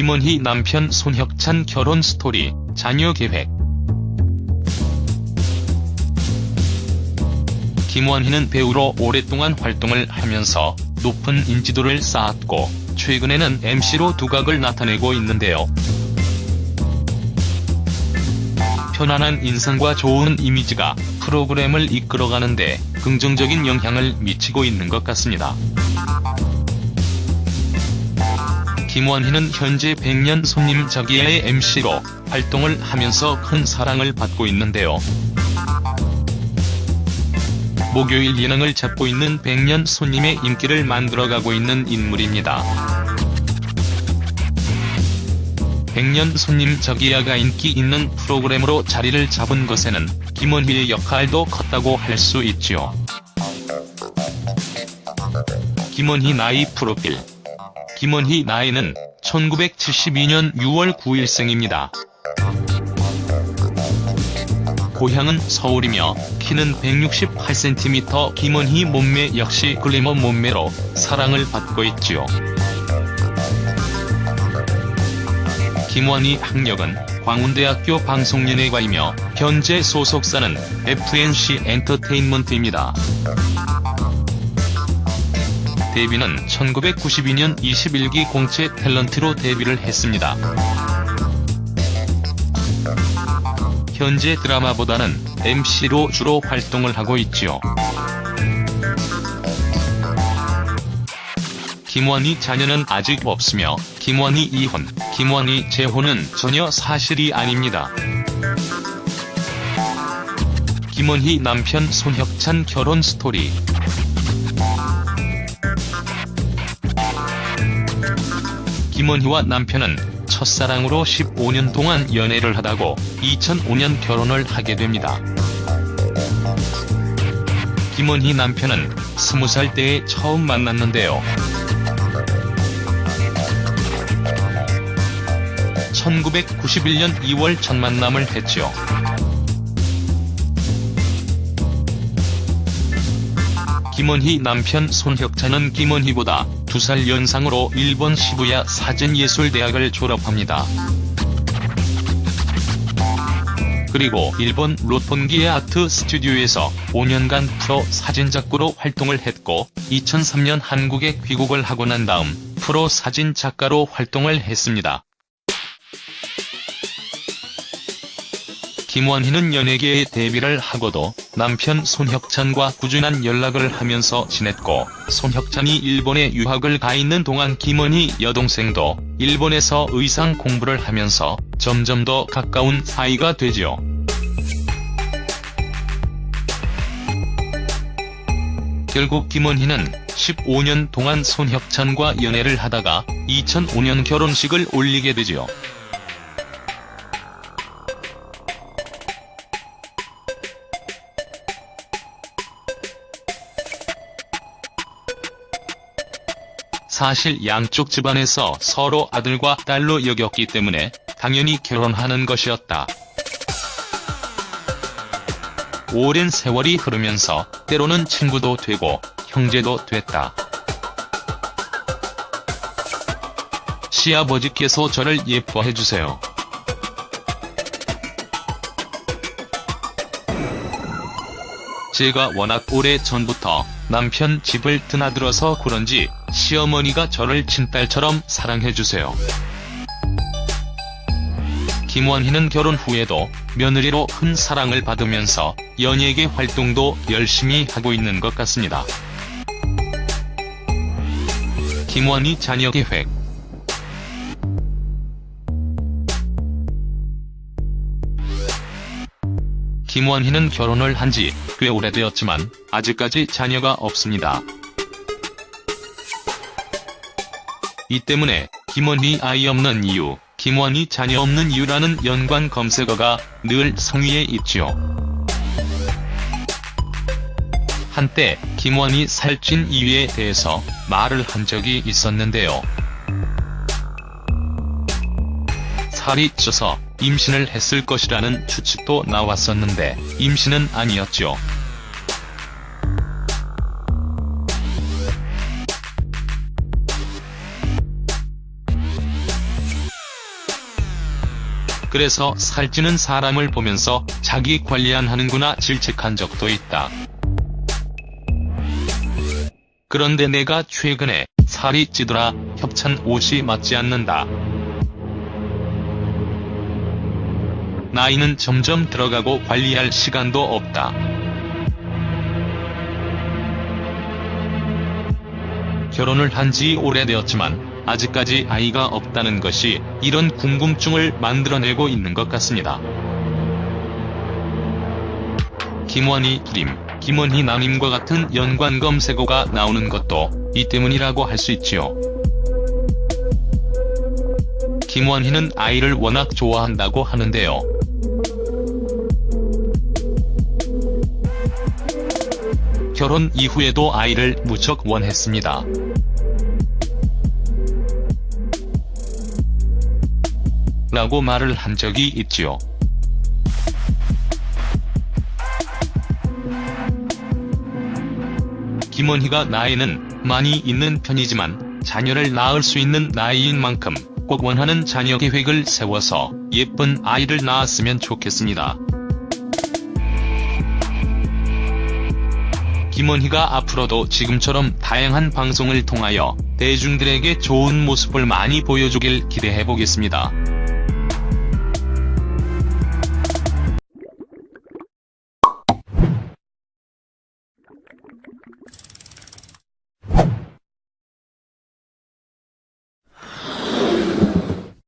김원희 남편 손혁찬 결혼 스토리, 자녀 계획. 김원희는 배우로 오랫동안 활동을 하면서 높은 인지도를 쌓았고 최근에는 MC로 두각을 나타내고 있는데요. 편안한 인상과 좋은 이미지가 프로그램을 이끌어가는데 긍정적인 영향을 미치고 있는 것 같습니다. 김원희는 현재 100년 손님 저기야의 MC로 활동을 하면서 큰 사랑을 받고 있는데요. 목요일 예능을 잡고 있는 100년 손님의 인기를 만들어가고 있는 인물입니다. 100년 손님 저기야가 인기 있는 프로그램으로 자리를 잡은 것에는 김원희의 역할도 컸다고 할 수 있지요. 김원희 나이 프로필 김원희 나이는 1972년 6월 9일생입니다. 고향은 서울이며 키는 168cm 김원희 몸매 역시 글래머 몸매로 사랑을 받고 있지요. 김원희 학력은 광운대학교 방송연예과이며 현재 소속사는 FNC 엔터테인먼트입니다. 데뷔는 1992년 21기 공채 탤런트로 데뷔를 했습니다. 현재 드라마보다는 MC로 주로 활동을 하고 있지요. 김원희 자녀는 아직 없으며 김원희 이혼, 김원희 재혼은 전혀 사실이 아닙니다. 김원희 남편 손혁찬 결혼 스토리 김원희와 남편은 첫사랑으로 15년 동안 연애를 하다고 2005년 결혼을 하게 됩니다. 김원희 남편은 20살 때에 처음 만났는데요. 1991년 2월 첫 만남을 했죠. 김원희 남편 손혁찬은 김원희보다 2살 연상으로 일본 시부야 사진예술대학을 졸업합니다. 그리고 일본 로톤기의 아트 스튜디오에서 5년간 프로 사진작가로 활동을 했고 2003년 한국에 귀국을 하고 난 다음 프로 사진작가로 활동을 했습니다. 김원희는 연예계에 데뷔를 하고도 남편 손혁찬과 꾸준한 연락을 하면서 지냈고 손혁찬이 일본에 유학을 가 있는 동안 김원희 여동생도 일본에서 의상 공부를 하면서 점점 더 가까운 사이가 되지요. 결국 김원희는 15년 동안 손혁찬과 연애를 하다가 2005년 결혼식을 올리게 되지요. 사실 양쪽 집안에서 서로 아들과 딸로 여겼기 때문에 당연히 결혼하는 것이었다. 오랜 세월이 흐르면서 때로는 친구도 되고 형제도 됐다. 시아버지께서 저를 예뻐해주세요. 제가 워낙 오래 전부터 남편 집을 드나들어서 그런지 시어머니가 저를 친딸처럼 사랑해주세요. 김원희는 결혼 후에도 며느리로 큰 사랑을 받으면서 연예계 활동도 열심히 하고 있는 것 같습니다. 김원희 자녀 계획 김원희는 결혼을 한 지 꽤 오래되었지만 아직까지 자녀가 없습니다. 이 때문에 김원희 아이 없는 이유, 김원희 자녀 없는 이유라는 연관 검색어가 늘 상위에 있지요. 한때 김원희 살찐 이유에 대해서 말을 한 적이 있었는데요. 살이 쪄서 임신을 했을 것이라는 추측도 나왔었는데 임신은 아니었죠. 그래서 살찌는 사람을 보면서 자기 관리 안 하는구나 질책한 적도 있다. 그런데 내가 최근에 살이 찌더라 협찬 옷이 맞지 않는다. 나이는 점점 들어가고 관리할 시간도 없다. 결혼을 한 지 오래되었지만 아직까지 아이가 없다는 것이 이런 궁금증을 만들어내고 있는 것 같습니다. 김원희 기림, 김원희 남임과 같은 연관 검색어가 나오는 것도 이 때문이라고 할 수 있지요. 김원희는 아이를 워낙 좋아한다고 하는데요. 결혼 이후에도 아이를 무척 원했습니다. 라고 말을 한 적이 있지요. 김원희가 나이는 많이 있는 편이지만 자녀를 낳을 수 있는 나이인 만큼 꼭 원하는 자녀 계획을 세워서 예쁜 아이를 낳았으면 좋겠습니다. 김원희가 앞으로도 지금처럼 다양한 방송을 통하여 대중들에게 좋은 모습을 많이 보여주길 기대해보겠습니다.